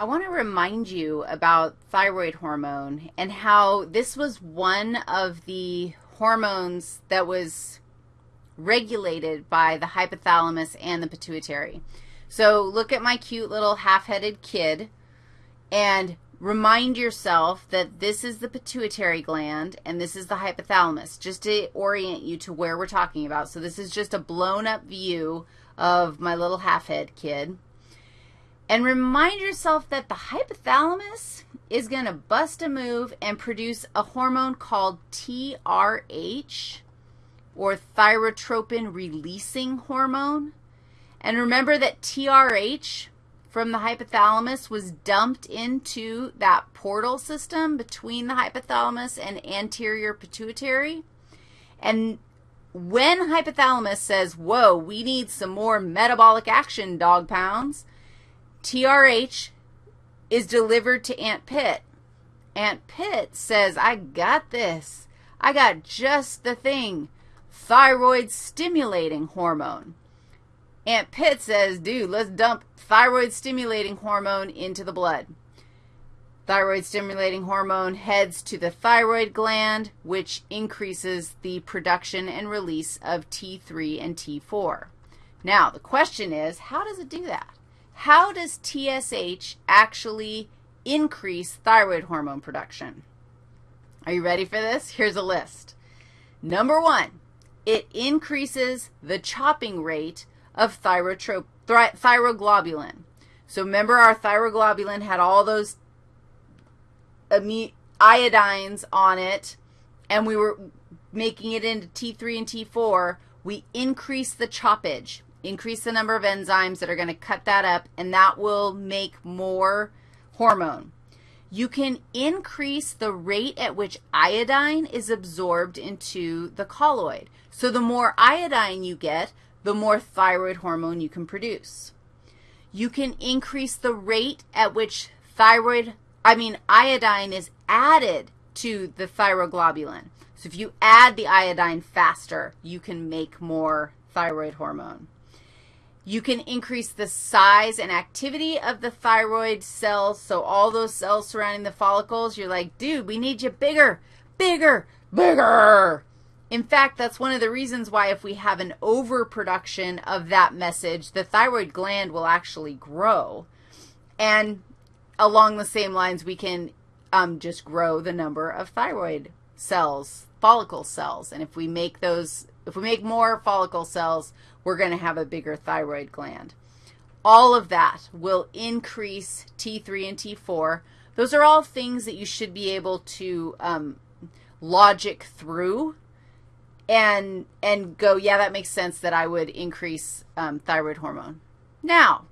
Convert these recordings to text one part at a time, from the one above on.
I want to remind you about thyroid hormone and how this was one of the hormones that was regulated by the hypothalamus and the pituitary. So look at my cute little half-headed kid and remind yourself that this is the pituitary gland and this is the hypothalamus, just to orient you to where we're talking about. So this is just a blown up view of my little half-head kid. And remind yourself that the hypothalamus is going to bust a move and produce a hormone called TRH, or thyrotropin releasing hormone. And remember that TRH from the hypothalamus was dumped into that portal system between the hypothalamus and anterior pituitary. And when hypothalamus says, whoa, we need some more metabolic action, dog pounds, TRH is delivered to Aunt Pitt. Aunt Pitt says, I got this. I got just the thing, thyroid stimulating hormone. Aunt Pitt says, dude, let's dump thyroid stimulating hormone into the blood. Thyroid stimulating hormone heads to the thyroid gland, which increases the production and release of T3 and T4. Now, the question is, how does it do that? How does TSH actually increase thyroid hormone production? Are you ready for this? Here's a list. Number one, it increases the chopping rate of thyroglobulin. So remember our thyroglobulin had all those iodines on it, and we were making it into T3 and T4. We increase the choppage increase the number of enzymes that are going to cut that up, and that will make more hormone. You can increase the rate at which iodine is absorbed into the colloid. So the more iodine you get, the more thyroid hormone you can produce. You can increase the rate at which thyroid, I mean iodine is added to the thyroglobulin. So if you add the iodine faster, you can make more thyroid hormone. You can increase the size and activity of the thyroid cells. So all those cells surrounding the follicles, you're like, dude, we need you bigger, bigger, bigger. In fact, that's one of the reasons why if we have an overproduction of that message, the thyroid gland will actually grow. And along the same lines, we can um, just grow the number of thyroid cells, follicle cells. And if we make those if we make more follicle cells, we're going to have a bigger thyroid gland. All of that will increase T3 and T4. Those are all things that you should be able to um, logic through and, and go, yeah, that makes sense that I would increase um, thyroid hormone. Now,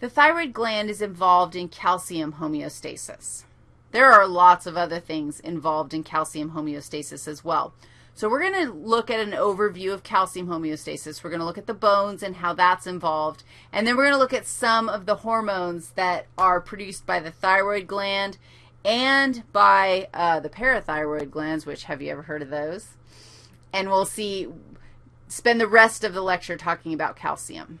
the thyroid gland is involved in calcium homeostasis. There are lots of other things involved in calcium homeostasis as well. So we're going to look at an overview of calcium homeostasis. We're going to look at the bones and how that's involved. And then we're going to look at some of the hormones that are produced by the thyroid gland and by uh, the parathyroid glands, which have you ever heard of those? And we'll see, spend the rest of the lecture talking about calcium.